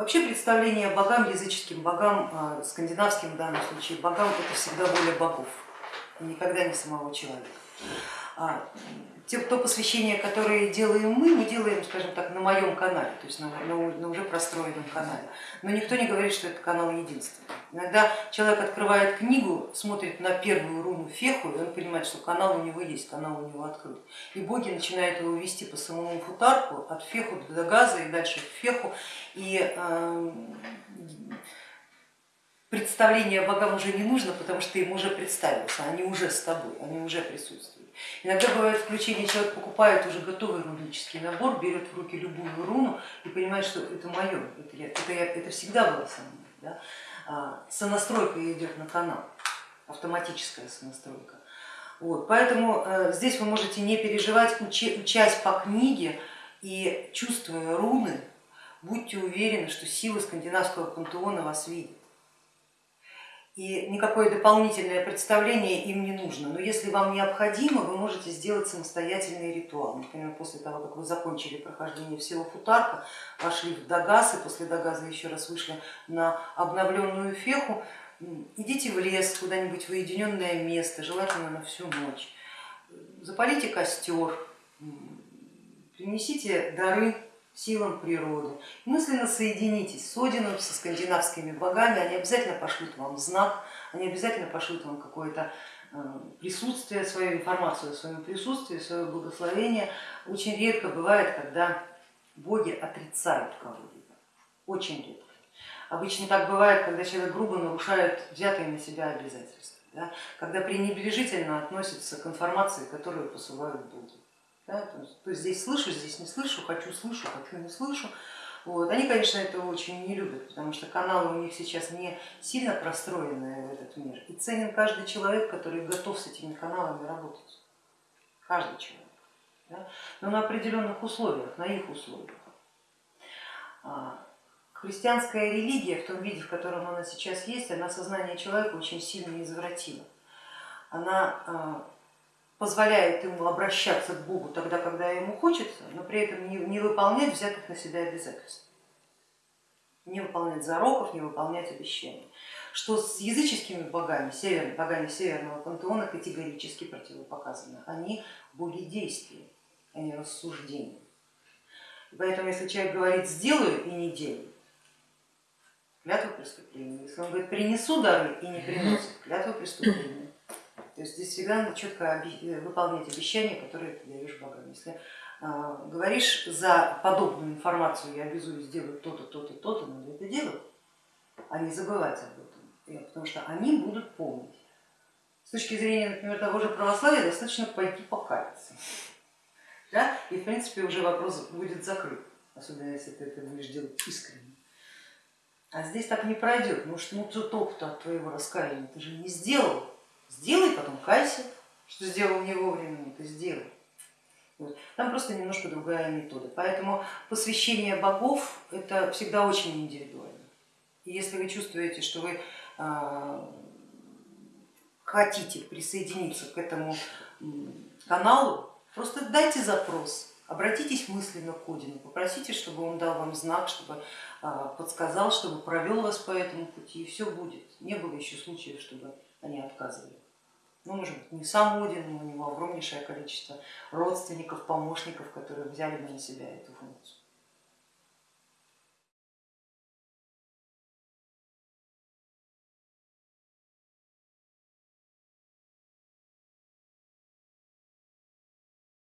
Вообще представление богам, языческим богам, а, скандинавским в данном случае богам, это всегда воля богов, никогда не самого человека. А, те, то посвящение, которое делаем мы, мы делаем, скажем так, на моем канале, то есть на, на, на уже простроенном канале. Но никто не говорит, что это канал единственный. Иногда человек открывает книгу, смотрит на первую руну феху, и он понимает, что канал у него есть, канал у него открыт. И боги начинают его вести по самому футарку, от феху до газа и дальше в феху. И э, представление богам уже не нужно, потому что им уже представился, они уже с тобой, они уже присутствуют. Иногда бывает включение, человек покупает уже готовый рунический набор, берет в руки любую руну и понимает, что это мое, это, я, это, я, это всегда было со мной. Да? А, сонастройка идет на канал, автоматическая сонастройка. Вот, поэтому э, здесь вы можете не переживать, учась по книге и чувствуя руны, будьте уверены, что силы скандинавского пантеона вас видят и никакое дополнительное представление им не нужно. Но если вам необходимо, вы можете сделать самостоятельный ритуал. Например, после того, как вы закончили прохождение всего футарка, вошли в Дагаз и после Дагаза еще раз вышли на обновленную феху, идите в лес, куда-нибудь в уединенное место, желательно на всю ночь. Запалите костер, принесите дары силам природы. Мысленно соединитесь с Одином, со скандинавскими богами, они обязательно пошлют вам знак, они обязательно пошлют вам какое-то э, присутствие, свою информацию о своем присутствии, свое благословение. Очень редко бывает, когда боги отрицают кого-либо, очень редко. Обычно так бывает, когда человек грубо нарушает взятые на себя обязательства, да? когда пренебрежительно относится к информации, которую посылают боги. Да? То, есть, то есть здесь слышу, здесь не слышу, хочу слышу, хочу не слышу. Вот. Они, конечно, этого очень не любят, потому что каналы у них сейчас не сильно простроенные в этот мир. И ценен каждый человек, который готов с этими каналами работать. Каждый человек. Да? Но на определенных условиях, на их условиях. А, христианская религия в том виде, в котором она сейчас есть, она сознание человека очень сильно извратила. Она а, позволяет ему обращаться к Богу тогда, когда ему хочется, но при этом не, выполнять взятых на себя обязательств, не выполнять зароков, не выполнять обещаний. Что с языческими богами, север, богами северного пантеона категорически противопоказано. Они боги действия, а не рассуждения. поэтому если человек говорит сделаю и не делаю, клятва преступления. Если он говорит принесу дары и не приносит, клятва преступления. То есть здесь всегда надо четко э, выполнять обещания, которые ты даешь богам. Если а, говоришь за подобную информацию, я обязуюсь сделать то-то, то-то, то-то, надо это делать, а не забывать об этом, потому что они будут помнить. С точки зрения, например, того же православия, достаточно пойти покаяться. Да? И в принципе уже вопрос будет закрыт, особенно если ты это будешь делать искренне. А здесь так не пройдет, ну что ну, толку-то от твоего раскаяния, ты же не сделал, Сделай, потом кайся, что сделал не вовремя, но ты сделай. Вот. Там просто немножко другая метода. Поэтому посвящение богов это всегда очень индивидуально. И если вы чувствуете, что вы а, хотите присоединиться к этому каналу, просто дайте запрос, обратитесь мысленно к Одину, попросите, чтобы он дал вам знак, чтобы а, подсказал, чтобы провел вас по этому пути, и все будет. Не было еще случаев, чтобы они отказывали. Ну, может быть, не сам Один, но у него огромнейшее количество родственников, помощников, которые взяли бы на себя эту функцию.